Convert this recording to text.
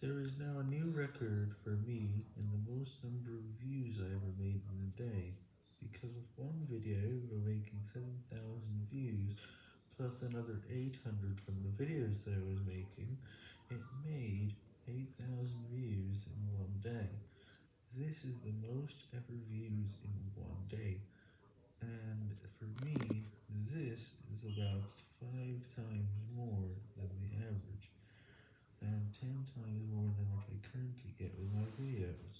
There is now a new record for me in the most number of views I ever made in a day, because of one video we're making 7,000 views, plus another 800 from the videos that I was making, it made 8,000 views in one day. This is the most ever views in one day, and for me, this is about 5 times more 10 times more than what I currently get with my videos.